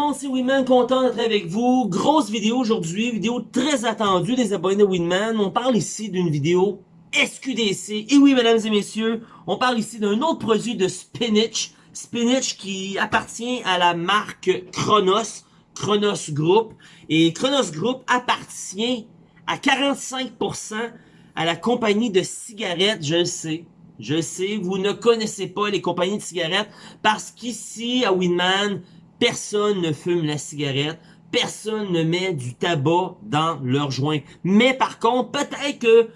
monde, c'est Winman, content d'être avec vous? Grosse vidéo aujourd'hui, vidéo très attendue des abonnés de Winman. On parle ici d'une vidéo SQDC. Et oui, mesdames et messieurs, on parle ici d'un autre produit de Spinach. Spinach qui appartient à la marque Chronos, Chronos Group. Et Chronos Group appartient à 45% à la compagnie de cigarettes, je le sais. Je sais, vous ne connaissez pas les compagnies de cigarettes parce qu'ici, à Winman, personne ne fume la cigarette, personne ne met du tabac dans leur joint. Mais par contre, peut-être que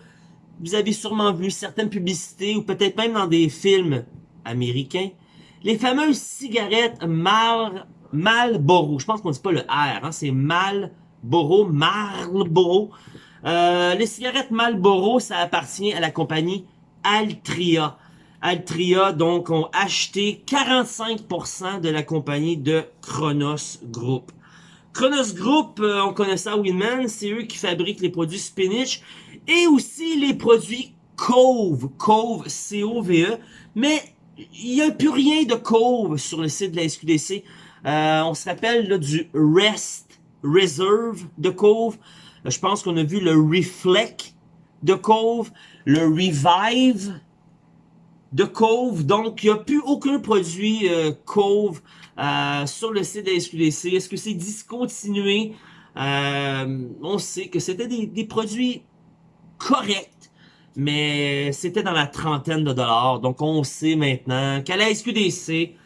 vous avez sûrement vu certaines publicités ou peut-être même dans des films américains, les fameuses cigarettes Mal Marlboro. Je pense qu'on dit pas le R, hein, c'est Marlboro, Marlboro. Euh, les cigarettes Marlboro, ça appartient à la compagnie Altria. Altria, donc, ont acheté 45% de la compagnie de Chronos Group. Chronos Group, euh, on connaît ça Winman, c'est eux qui fabriquent les produits Spinach et aussi les produits Cove, Cove, C-O-V-E, mais il n'y a plus rien de Cove sur le site de la SQDC. Euh, on se rappelle du Rest Reserve de Cove. Euh, je pense qu'on a vu le Reflect de Cove, le Revive de Cove. Donc, il n'y a plus aucun produit euh, Cove euh, sur le site de la SQDC. Est-ce que c'est discontinué? Euh, on sait que c'était des, produits corrects, mais c'était dans la trentaine de dollars. Donc, on sait maintenant qu'à la SQDC,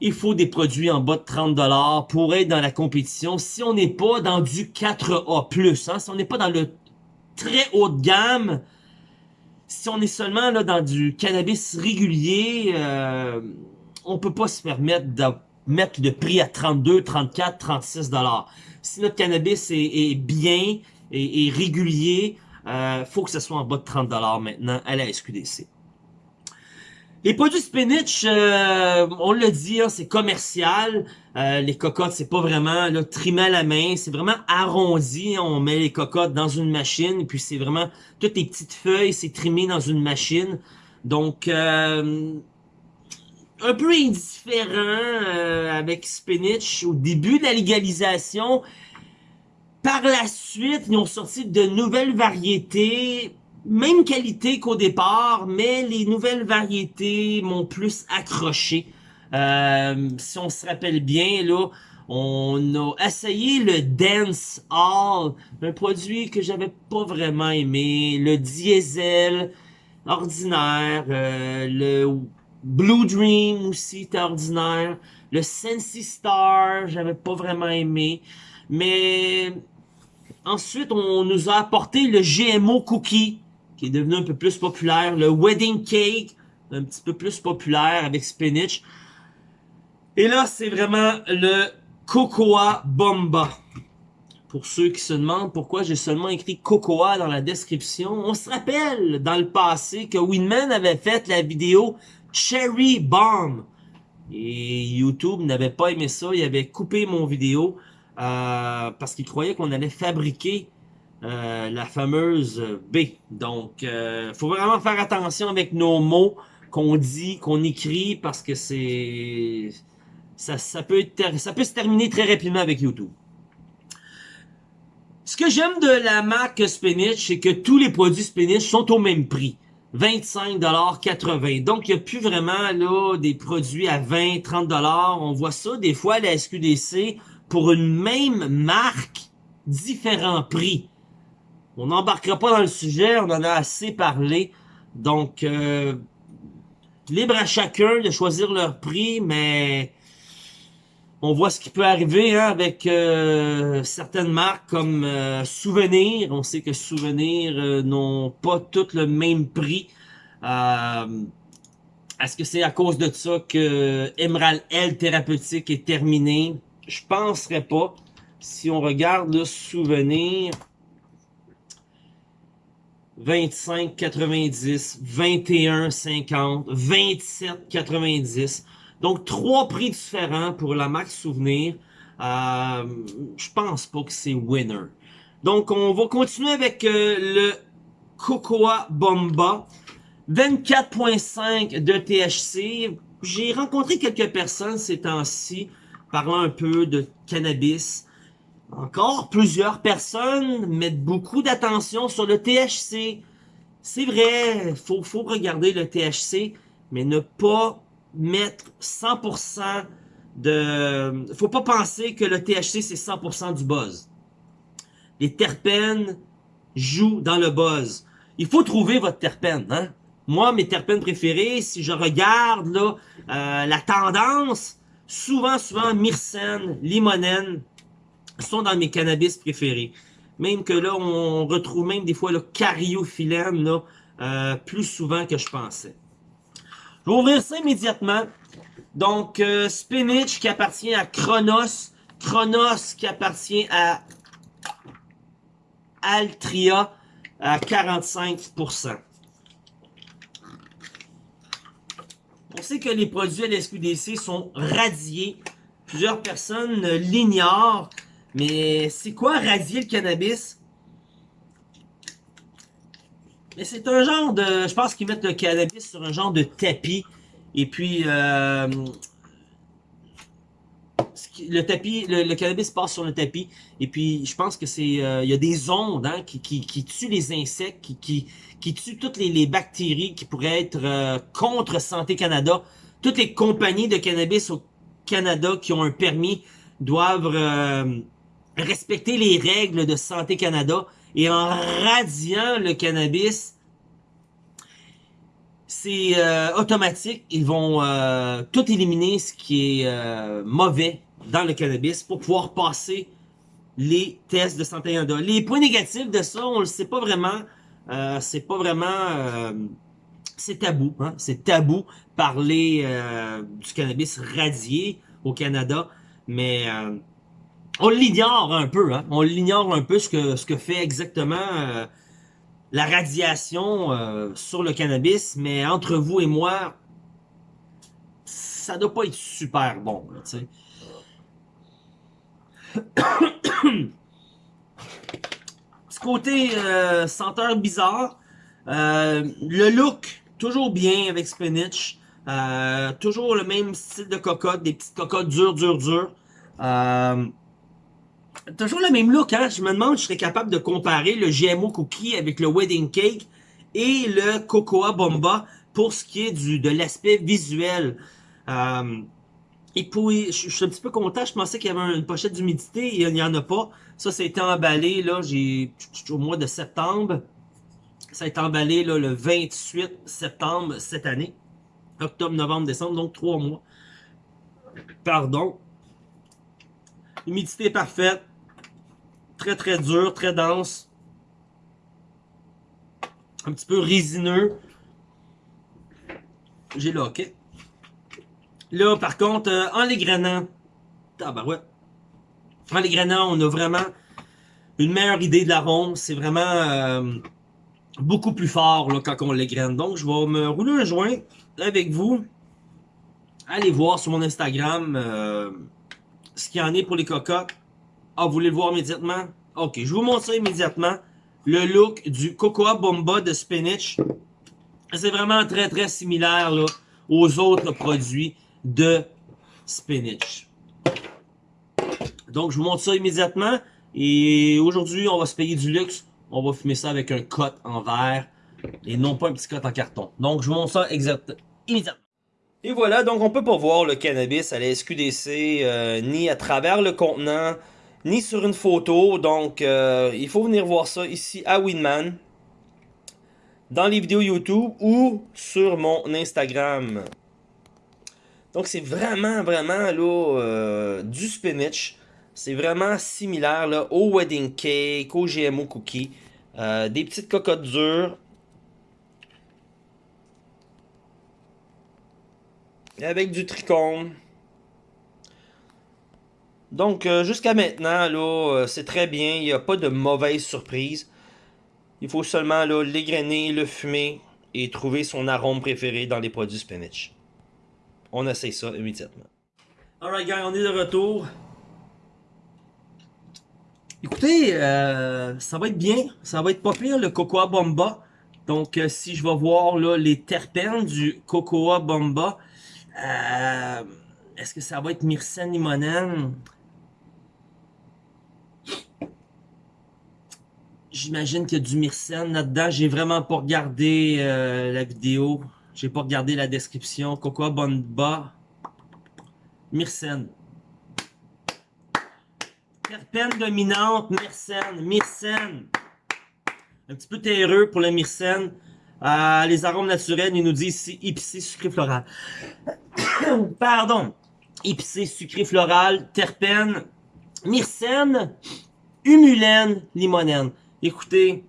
il faut des produits en bas de 30 dollars pour être dans la compétition. Si on n'est pas dans du 4A+, hein, si on n'est pas dans le très haut de gamme, si on est seulement là dans du cannabis régulier, euh, on peut pas se permettre de mettre le prix à 32, 34, 36 dollars. Si notre cannabis est, bien et, régulier, euh, faut que ce soit en bas de 30 dollars maintenant à la SQDC. Les produits spinach, euh, on l'a dit, hein, c'est commercial. Euh, les cocottes, c'est pas vraiment là, trimé à la main, c'est vraiment arrondi. On met les cocottes dans une machine, puis c'est vraiment toutes les petites feuilles, c'est trimé dans une machine. Donc, euh, un peu indifférent avec spinach au début de la légalisation. Par la suite, ils ont sorti de nouvelles variétés même qualité qu'au départ, mais les nouvelles variétés m'ont plus accroché. Euh, si on se rappelle bien, là, on a essayé le Dance Hall, un produit que j'avais pas vraiment aimé, le Diesel ordinaire, euh, le Blue Dream aussi était ordinaire, le Sensi Star, j'avais pas vraiment aimé, mais ensuite on nous a apporté le GMO Cookie, qui est devenu un peu plus populaire. Le Wedding Cake, un petit peu plus populaire avec spinach. Et là, c'est vraiment le Cocoa Bomba. Pour ceux qui se demandent pourquoi j'ai seulement écrit Cocoa dans la description, on se rappelle dans le passé que Winman avait fait la vidéo Cherry Bomb. Et YouTube n'avait pas aimé ça, il avait coupé mon vidéo euh, parce qu'il croyait qu'on allait fabriquer euh, la fameuse B. Donc, euh, faut vraiment faire attention avec nos mots qu'on dit, qu'on écrit, parce que c'est... Ça, peut être, ça peut se terminer très rapidement avec YouTube. Ce que j'aime de la marque Spinach, c'est que tous les produits Spinach sont au même prix. 25,80$. Donc, il n'y a plus vraiment là des produits à 20, 30$. On voit ça des fois à la SQDC pour une même marque, différents prix. On n'embarquera pas dans le sujet, on en a assez parlé. Donc, euh, libre à chacun de choisir leur prix, mais on voit ce qui peut arriver hein, avec euh, certaines marques comme euh, Souvenir. On sait que Souvenir n'ont pas toutes le même prix. Est-ce que c'est à cause de ça que Emerald L thérapeutique est terminé? Je penserais pas. Si on regarde le Souvenir, 25,90, 21,50, 27,90. Donc, trois prix différents pour la Max Souvenir. Euh, je pense pas que c'est winner. Donc, on va continuer avec euh, le Cocoa Bomba. 24.5 de THC. J'ai rencontré quelques personnes ces temps-ci parlant un peu de cannabis. Encore, plusieurs personnes mettent beaucoup d'attention sur le THC. C'est vrai, faut, faut regarder le THC, mais ne pas mettre 100% de... Faut pas penser que le THC, c'est 100% du buzz. Les terpènes jouent dans le buzz. Il faut trouver votre terpène, hein? Moi, mes terpènes préférés, si je regarde là, euh, la tendance, souvent, souvent, myrcène, limonène sont dans mes cannabis préférés. Même que là, on retrouve même des fois le cariophyllène là, euh, plus souvent que je pensais. Je vais ouvrir ça immédiatement. Donc, euh, Spinach qui appartient à Chronos. Chronos qui appartient à Altria à 45%. On sait que les produits à l'SQDC sont radiés. Plusieurs personnes l'ignorent. Mais c'est quoi radier le cannabis? Mais c'est un genre de... Je pense qu'ils mettent le cannabis sur un genre de tapis. Et puis, euh, le tapis, le, cannabis passe sur le tapis. Et puis, je pense que c'est, euh, il y a des ondes hein, qui, tuent les insectes, qui, tuent toutes les, bactéries qui pourraient être euh, contre Santé Canada. Toutes les compagnies de cannabis au Canada qui ont un permis doivent respecter les règles de Santé Canada. Et en radiant le cannabis, c'est automatique. Ils vont tout éliminer ce qui est mauvais dans le cannabis pour pouvoir passer les tests de santé Canada. Les points négatifs de ça, on le sait pas vraiment. Euh, c'est pas vraiment... Euh, c'est tabou. Hein? C'est tabou parler euh, du cannabis radié au Canada. Mais euh, on l'ignore un peu. Hein? On l'ignore un peu ce que, ce que fait exactement euh, la radiation sur le cannabis. Mais entre vous et moi, ça doit pas être super bon. Là, Ce côté euh, senteur bizarre. Euh, le look, toujours bien avec Spinach. Euh, toujours le même style de cocotte, des petites cocottes dures, dures, dures. Toujours le même look, hein? Je me demande si je serais capable de comparer le GMO Cookie avec le Wedding Cake et le Cocoa Bomba pour ce qui est du de l'aspect visuel. Et puis, je, suis un petit peu content. Je pensais qu'il y avait une pochette d'humidité et il n'y en a pas. Ça, ça a été emballé là, j'ai au mois de septembre. Ça a été emballé là, le 28 septembre cette année. Octobre, novembre, décembre, donc trois mois. Pardon. Humidité parfaite. Très, très dur, très dense. Un petit peu résineux. J'ai là, ok. Là, par contre, euh, en les tabarouette. En les grenant, on a vraiment une meilleure idée de l'arôme. C'est vraiment euh, beaucoup plus fort là, quand on les graine. Donc, je vais me rouler un joint avec vous. Allez voir sur mon Instagram euh, ce qu'il y en est pour les cocottes. Ah, vous voulez le voir immédiatement? Ok, je vous montre ça immédiatement. Le look du Cocoa Bomba de Spinach. C'est vraiment très très similaire aux autres produits de spinach. Donc, je vous montre ça immédiatement. Et aujourd'hui, on va se payer du luxe. On va fumer ça avec un cote en verre et non pas un petit cote en carton. Donc, je vous montre ça exact, immédiatement. Et voilà, donc on peut pas voir le cannabis à la SQDC, euh, ni à travers le contenant, ni sur une photo. Donc, euh, il faut venir voir ça ici à Winman, dans les vidéos YouTube ou sur mon Instagram. Donc c'est vraiment, vraiment là, euh, du spinach. C'est vraiment similaire au wedding cake, au GMO cookie. Des petites cocottes dures. Avec du tricône. Donc euh, jusqu'à maintenant, là, c'est très bien. Il n'y a pas de mauvaise surprise. Il faut seulement l'égrainer, le fumer et trouver son arôme préféré dans les produits spinach. On essaye ça immédiatement. Alright gang, on est de retour. Écoutez, euh, ça va être bien. Ça va être pas pire le Cocoa Bomba. Donc euh, si je vais voir les terpènes du Cocoa Bomba, euh, Est-ce que ça va être Myrcène limonène? J'imagine qu'il y a du Myrcène là-dedans. J'ai vraiment pas regardé euh, la vidéo. J'ai pas regardé la description. Cocoa Bonba. Myrcène. Terpène dominante, Myrcène. Myrcène. Un petit peu terreux pour le Myrcène. Euh, les arômes naturels, ils nous disent ici épicé, sucré, floral. Pardon. Épicé, sucré, floral, terpène, myrcène, humulène, limonène. Écoutez,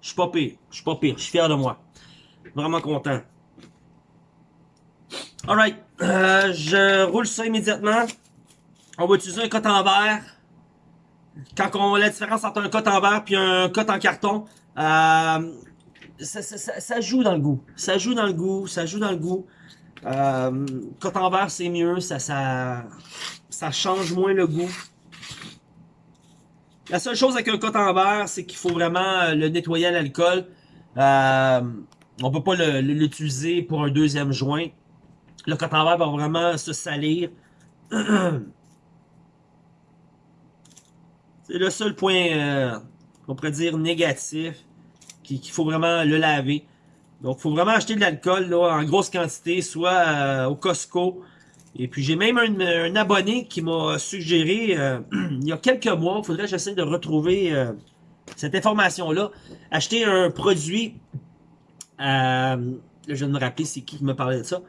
je suis pas pire, je suis pas pire, je suis fier de moi. Vraiment content. Alright, euh, je roule ça immédiatement. On va utiliser un coton en verre. Quand on la différence entre un coton en verre et un coton en carton, euh, ça, ça, joue dans le goût. Ça joue dans le goût, ça joue dans le goût. Euh, coton vert, c'est mieux, ça, change moins le goût. La seule chose avec un coton vert, c'est qu'il faut vraiment euh, le nettoyer à l'alcool. Euh, on peut pas l'utiliser pour un deuxième joint. Le coton vert va vraiment se salir. c'est le seul point, euh, on pourrait dire, négatif, qu'il faut vraiment le laver. Donc, faut vraiment acheter de l'alcool en grosse quantité, soit euh, au Costco. Et puis, j'ai même un, abonné qui m'a suggéré, euh, il y a quelques mois, il faudrait que j'essaie de retrouver euh, cette information-là, acheter un produit, là, je viens de me rappeler c'est qui qui me parlait de ça,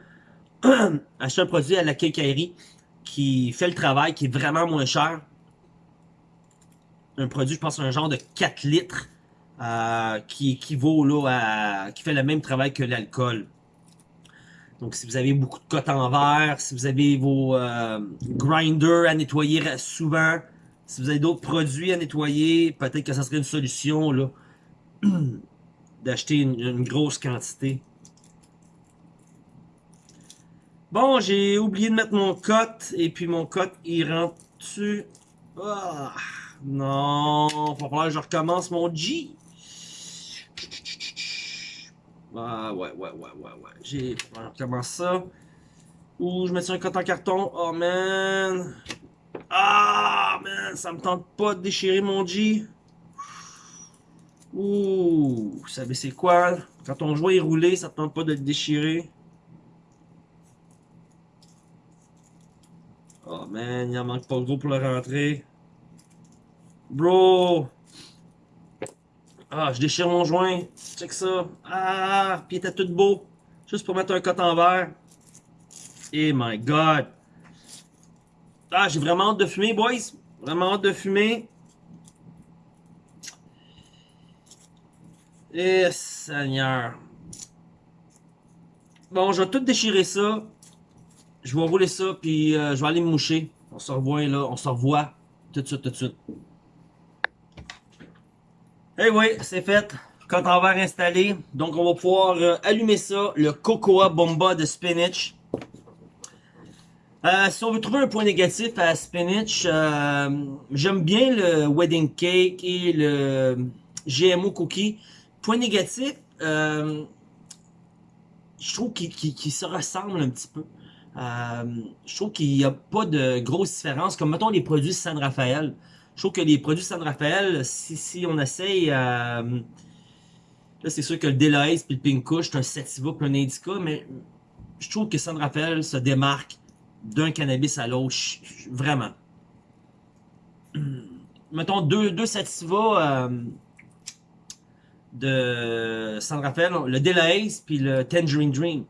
acheter un produit à la quincaillerie qui fait le travail, qui est vraiment moins cher. Un produit, je pense, un genre de 4 litres euh, qui équivaut là à qui fait le même travail que l'alcool. Donc si vous avez beaucoup de coton en verre, si vous avez vos euh, grinders à nettoyer souvent, si vous avez d'autres produits à nettoyer, peut-être que ça serait une solution là d'acheter une, grosse quantité. Bon, j'ai oublié de mettre mon cote et puis mon cote il rentre dessus. Ah, non, va falloir que je recommence mon G. Ah, ouais, ouais, ouais, ouais, ouais. J'ai... Comment ça? Ouh, je mets sur un coton en carton. Oh, man. Ah, man, ça me tente pas de déchirer mon G. Ouh, vous savez c'est quoi? Quand ton joint est roulé, ça te tente pas de le déchirer. Oh, man, il en manque pas gros pour le rentrer. Bro, ah, je déchire mon joint. Check ça. Ah, puis il était tout beau. Juste pour mettre un coton vert. Eh my god. Ah, j'ai vraiment hâte de fumer, boys. Vraiment hâte de fumer. Eh, Seigneur. Bon, je vais tout déchirer ça. Je vais rouler ça, puis euh, je vais aller me moucher. On se revoit là, on se revoit tout de suite, tout de suite. Eh oui, c'est fait. Quand on va installé. Donc, on va pouvoir euh, allumer ça. Le Cocoa Bomba de Spinach. Euh, si on veut trouver un point négatif à Spinach, euh, j'aime bien le Wedding Cake et le GMO Cookie. Point négatif, je trouve qu'ils se ressemblent un petit peu. je trouve qu'il n'y a pas de grosse différence. Comme, mettons, les produits San Rafael. Je trouve que les produits San Rafael, si, on essaye... Euh, là, c'est sûr que le Delahaye puis le Pink c'est un Sativa puis un Indica, mais je trouve que San Rafael se démarque d'un cannabis à l'autre, vraiment. Mettons deux, deux Sativa euh, de San Rafael, le Delahaye puis le Tangerine Dream.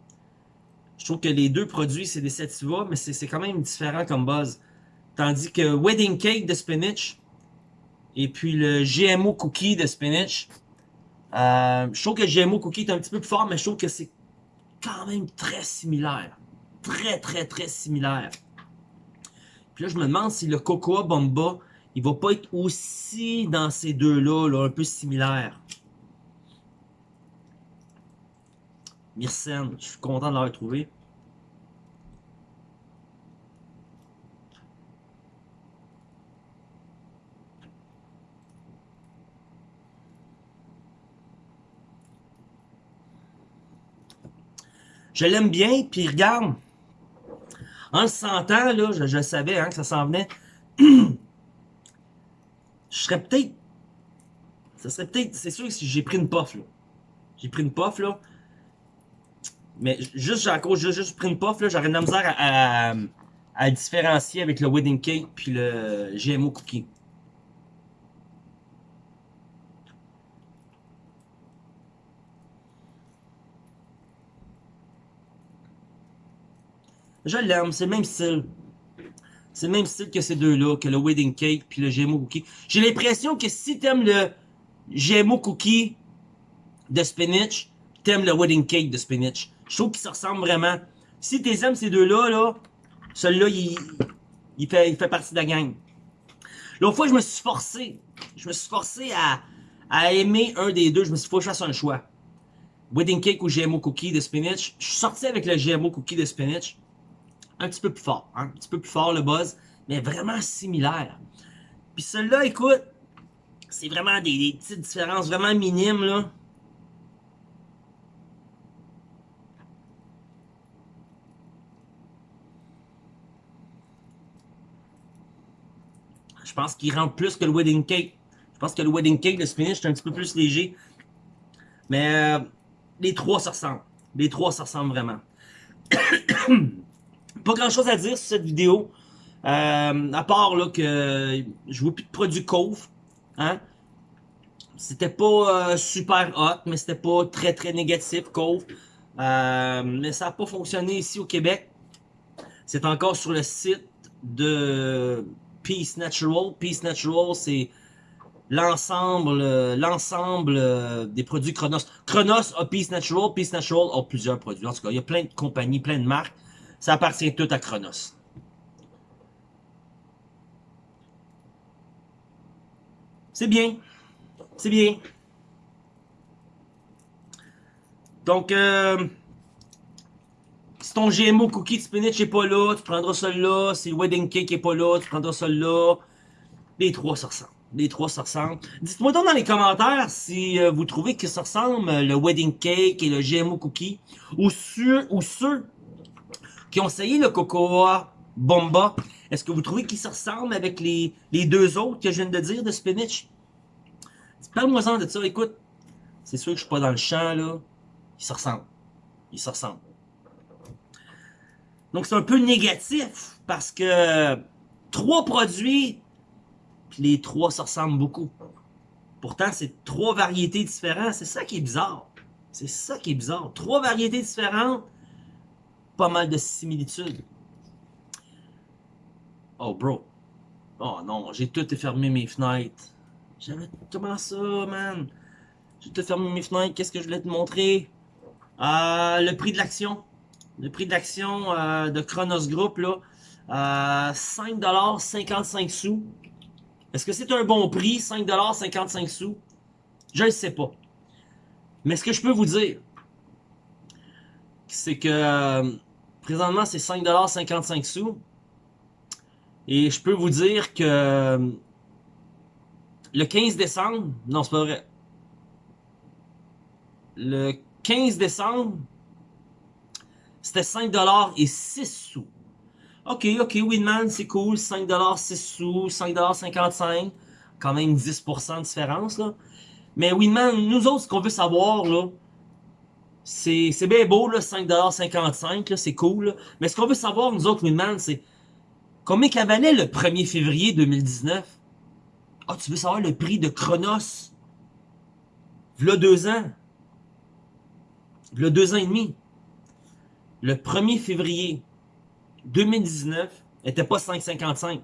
Je trouve que les deux produits, c'est des Sativa, mais c'est quand même différent comme buzz. Tandis que Wedding Cake de spinach et puis le GMO Cookie de spinach, euh, je trouve que le GMO Cookie est un petit peu plus fort, mais je trouve que c'est quand même très similaire. Très, très, très similaire. Puis là, je me demande si le Cocoa Bomba, il va pas être aussi dans ces deux-là, là, un peu similaire. Myrcène, je suis content de l'avoir trouvé. Je l'aime bien, puis regarde, En le sentant, là, je, savais hein, que ça s'en venait. je serais peut-être... Ça serait peut-être... C'est sûr que si j'ai pris une puff, là. J'ai pris une puff, là. Mais juste, à cause, j'ai juste pris une puff, là, j'aurais de la misère à, à, à, différencier avec le wedding cake puis le GMO cookie. Je l'aime, c'est le même style. C'est le même style que ces deux-là, que le wedding cake puis le GMO cookie. J'ai l'impression que si t'aimes le GMO cookie de spinach, t'aimes le wedding cake de spinach. Je trouve qu'ils se ressemblent vraiment. Si t'aimes ces deux-là, là, celui-là, il, il, fait, il partie de la gang. L'autre fois, je me suis forcé. Je me suis forcé à, aimer un des deux. Je me suis fait que un choix. Wedding cake ou GMO cookie de spinach. Je suis sorti avec le GMO cookie de spinach. Un petit peu plus fort. Hein? Un petit peu plus fort le buzz. Mais vraiment similaire. Puis celui-là, écoute, c'est vraiment des, petites différences vraiment minimes, là. Je pense qu'il rentre plus que le wedding cake. Je pense que le wedding cake, le spinach, est un petit peu plus léger. Mais euh, les trois se ressemblent. Les trois se ressemblent vraiment. Pas grand chose à dire sur cette vidéo. Euh, à part là que je vois plus de produits Cove. Hein? C'était pas euh, super hot, mais c'était pas très très négatif Cove. mais ça n'a pas fonctionné ici au Québec. C'est encore sur le site de Peace Natural. Peace Natural, c'est l'ensemble l'ensemble euh, des produits Chronos. Chronos a Peace Natural, Peace Natural a plusieurs produits. En tout cas, il y a plein de compagnies, plein de marques. Ça appartient tout à Chronos. C'est bien. C'est bien. Donc, euh, si ton GMO cookie de spinach n'est pas là, tu prendras celui-là. Si le wedding cake n'est pas là, tu prendras celui-là. Les trois ça ressemble. Les trois ça ressemble. Dites-moi donc dans les commentaires si euh, vous trouvez que ça ressemble euh, le wedding cake et le GMO cookie. Ou, ceux, ou ceux qui ont essayé le Cocoa Bomba. Est-ce que vous trouvez qu'ils se ressemblent avec les, les deux autres que je viens de dire de spinach? Parle-moi-en de ça. Écoute, c'est sûr que je suis pas dans le champ, là. Ils se ressemblent. Ils se ressemblent. Donc, c'est un peu négatif parce que trois produits, puis les trois se ressemblent beaucoup. Pourtant, c'est trois variétés différentes. C'est ça qui est bizarre. C'est ça qui est bizarre. Trois variétés différentes, pas mal de similitudes. Oh, bro. Oh non, j'ai tout fermé mes fenêtres. J'avais... Comment ça, man? J'ai tout fermé mes fenêtres. Qu'est-ce que je voulais te montrer? Euh, le prix de l'action. Le prix de l'action euh, de Chronos Group, là, euh, 5$ sous. Est-ce que c'est un bon prix, 5$ sous? Je ne sais pas. Mais ce que je peux vous dire, c'est que euh, présentement, c'est 5$ sous. Et je peux vous dire que euh, le 15 décembre, non, c'est pas vrai. Le 15 décembre, c'était 5$ et 6 sous. Ok, ok, Winman, c'est cool. 5$, 6 sous, 5$55. Quand même 10% de différence, là. Mais Winman, nous autres, ce qu'on veut savoir, là, c'est bien beau, là, 5$55, c'est cool. Mais ce qu'on veut savoir, nous autres, Winman, c'est combien qu'elle valait le 1er février 2019? Ah, tu veux savoir le prix de Chronos? V'là deux ans. V'là deux ans et demi le 1er février 2019 n'était pas 5,55.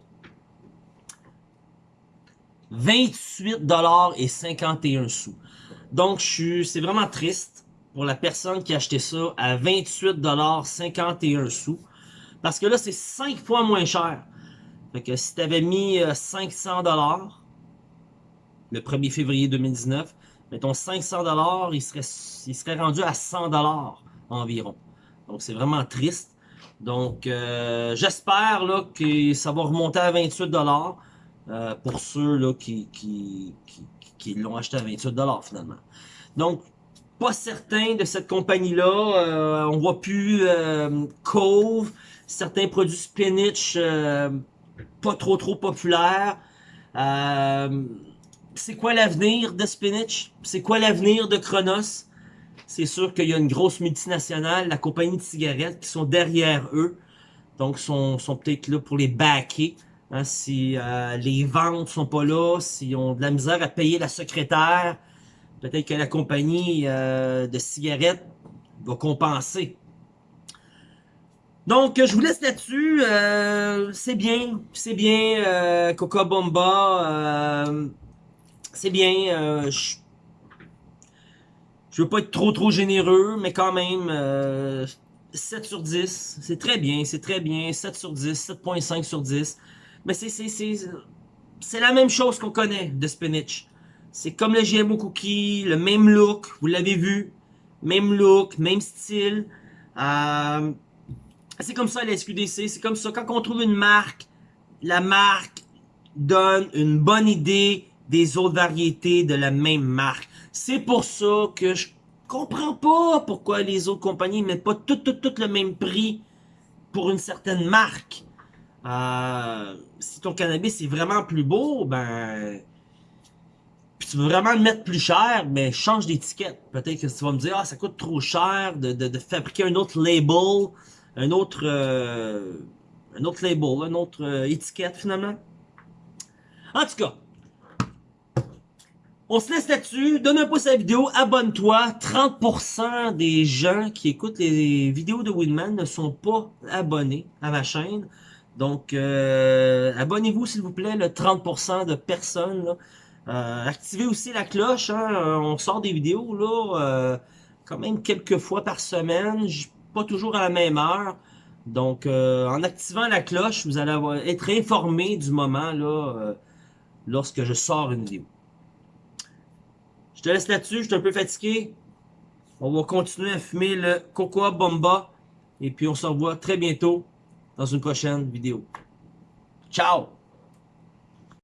28 dollars et 51 sous. Donc, c'est vraiment triste pour la personne qui a acheté ça à 28 dollars 51 sous. Parce que là, c'est 5 fois moins cher. Fait que si tu avais mis 500 euh, dollars le 1er février 2019, mettons 500 dollars, il serait, il serait rendu à 100 dollars environ. Donc, c'est vraiment triste. Donc, euh, j'espère que ça va remonter à 28 euh, pour ceux là, qui, qui, qui, l'ont acheté à 28 finalement. Donc, pas certain de cette compagnie-là. Euh, on voit plus euh, Cove. certains produits spinach euh, pas trop trop populaires. Euh, c'est quoi l'avenir de spinach? C'est quoi l'avenir de Kronos? C'est sûr qu'il y a une grosse multinationale, la compagnie de cigarettes, qui sont derrière eux. Donc, sont, sont peut-être là pour les backer. Hein, si euh, les ventes sont pas là, s'ils ont de la misère à payer la secrétaire, peut-être que la compagnie euh, de cigarettes va compenser. Donc, je vous laisse là-dessus. Euh, c'est bien, c'est bien, euh, Coca Bomba. c'est bien. je je veux pas être trop trop généreux, mais quand même, 7 sur 10. C'est très bien, c'est très bien. 7 sur 10, 7.5 sur 10. Mais c'est la même chose qu'on connaît de spinach. C'est comme le GMO cookie, le même look, vous l'avez vu. Même look, même style. Euh, c'est comme ça la SQDC, c'est comme ça. Quand on trouve une marque, la marque donne une bonne idée des autres variétés de la même marque. C'est pour ça que je comprends pas pourquoi les autres compagnies mettent pas tout, tout, tout le même prix pour une certaine marque. Euh, si ton cannabis est vraiment plus beau, ben... Tu veux vraiment le mettre plus cher, ben change d'étiquette. Peut-être que tu vas me dire, ah, ça coûte trop cher de, de, fabriquer un autre label, un autre... Euh, un autre label, une autre euh, étiquette finalement. En tout cas, on se laisse là-dessus. Donne un pouce à la vidéo, abonne-toi. 30% des gens qui écoutent les vidéos de Winman ne sont pas abonnés à ma chaîne. Donc, euh, abonnez-vous s'il vous plaît, le 30% de personnes. Euh, activez aussi la cloche, hein, euh, on sort des vidéos là, quand même quelques fois par semaine, pas toujours à la même heure. Donc, en activant la cloche, vous allez être informé du moment là, lorsque je sors une vidéo. Je te laisse là-dessus, je suis un peu fatigué. On va continuer à fumer le Cocoa Bomba. Et puis on se revoit très bientôt dans une prochaine vidéo. Ciao